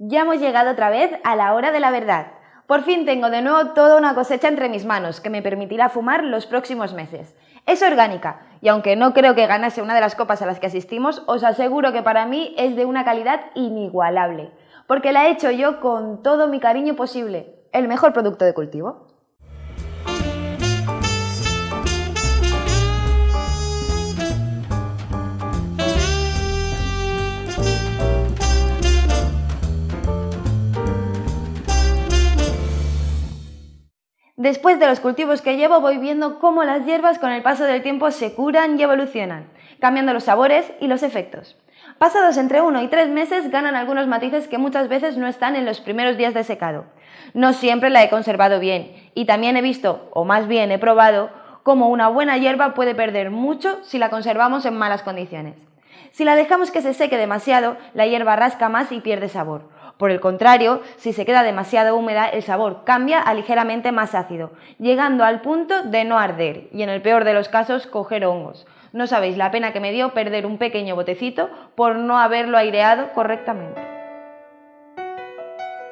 Ya hemos llegado otra vez a la hora de la verdad. Por fin tengo de nuevo toda una cosecha entre mis manos que me permitirá fumar los próximos meses. Es orgánica y aunque no creo que ganase una de las copas a las que asistimos, os aseguro que para mí es de una calidad inigualable, porque la he hecho yo con todo mi cariño posible, el mejor producto de cultivo. Después de los cultivos que llevo voy viendo cómo las hierbas con el paso del tiempo se curan y evolucionan, cambiando los sabores y los efectos. Pasados entre uno y tres meses ganan algunos matices que muchas veces no están en los primeros días de secado. No siempre la he conservado bien y también he visto, o más bien he probado, cómo una buena hierba puede perder mucho si la conservamos en malas condiciones. Si la dejamos que se seque demasiado, la hierba rasca más y pierde sabor. Por el contrario, si se queda demasiado húmeda, el sabor cambia a ligeramente más ácido, llegando al punto de no arder y en el peor de los casos coger hongos. No sabéis la pena que me dio perder un pequeño botecito por no haberlo aireado correctamente.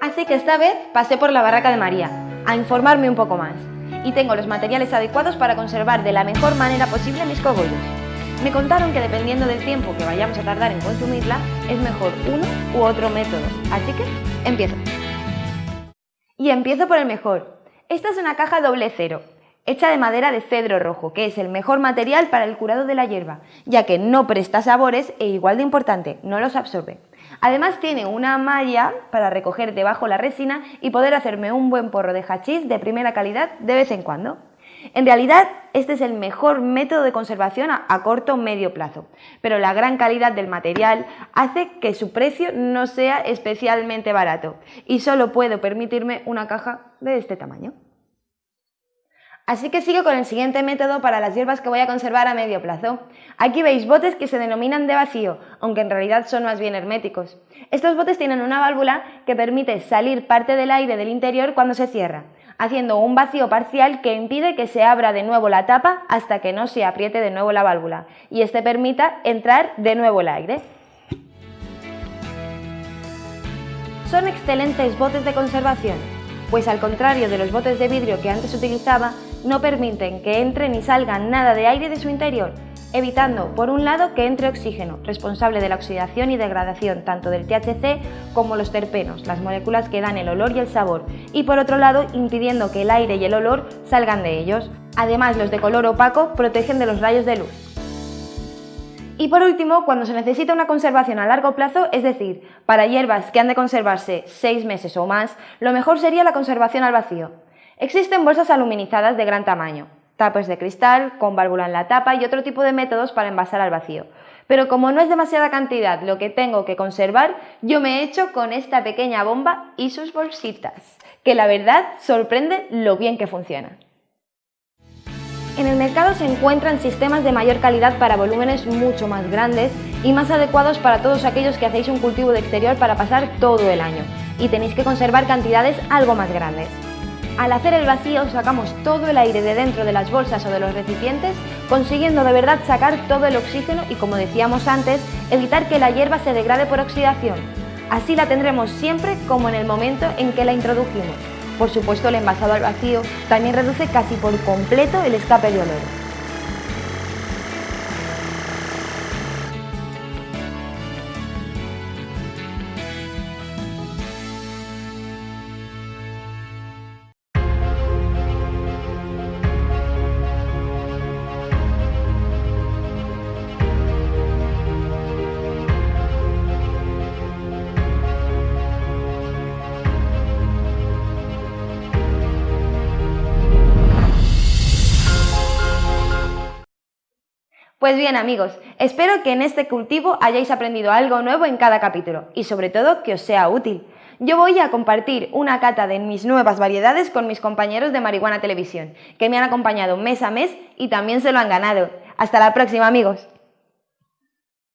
Así que esta vez pasé por la barraca de María, a informarme un poco más, y tengo los materiales adecuados para conservar de la mejor manera posible mis cogollos. Me contaron que dependiendo del tiempo que vayamos a tardar en consumirla, es mejor uno u otro método. Así que, empiezo. Y empiezo por el mejor. Esta es una caja doble cero, hecha de madera de cedro rojo, que es el mejor material para el curado de la hierba, ya que no presta sabores e igual de importante, no los absorbe. Además tiene una malla para recoger debajo la resina y poder hacerme un buen porro de hachís de primera calidad de vez en cuando. En realidad, este es el mejor método de conservación a, corto o medio plazo, pero la gran calidad del material hace que su precio no sea especialmente barato y solo puedo permitirme una caja de este tamaño. Así que sigo con el siguiente método para las hierbas que voy a conservar a medio plazo. Aquí veis botes que se denominan de vacío, aunque en realidad son más bien herméticos. Estos botes tienen una válvula que permite salir parte del aire del interior cuando se cierra haciendo un vacío parcial que impide que se abra de nuevo la tapa hasta que no se apriete de nuevo la válvula y este permita entrar de nuevo el aire. Son excelentes botes de conservación, pues al contrario de los botes de vidrio que antes utilizaba, no permiten que entre ni salga nada de aire de su interior, evitando, por un lado, que entre oxígeno, responsable de la oxidación y degradación tanto del THC como los terpenos, las moléculas que dan el olor y el sabor, y por otro lado, impidiendo que el aire y el olor salgan de ellos. Además, los de color opaco protegen de los rayos de luz. Y por último, cuando se necesita una conservación a largo plazo, es decir, para hierbas que han de conservarse 6 meses o más, lo mejor sería la conservación al vacío. Existen bolsas aluminizadas de gran tamaño, tapas de cristal, con válvula en la tapa y otro tipo de métodos para envasar al vacío. Pero como no es demasiada cantidad lo que tengo que conservar, yo me he hecho con esta pequeña bomba y sus bolsitas, que la verdad sorprende lo bien que funciona. En el mercado se encuentran sistemas de mayor calidad para volúmenes mucho más grandes y más adecuados para todos aquellos que hacéis un cultivo de exterior para pasar todo el año y tenéis que conservar cantidades algo más grandes. Al hacer el vacío sacamos todo el aire de dentro de las bolsas o de los recipientes, consiguiendo de verdad sacar todo el oxígeno y como decíamos antes, evitar que la hierba se degrade por oxidación. Así la tendremos siempre como en el momento en que la introdujimos. Por supuesto el envasado al vacío también reduce casi por completo el escape de olor. Pues bien amigos, espero que en este cultivo hayáis aprendido algo nuevo en cada capítulo y sobre todo que os sea útil. Yo voy a compartir una cata de mis nuevas variedades con mis compañeros de Marihuana Televisión, que me han acompañado mes a mes y también se lo han ganado. Hasta la próxima amigos.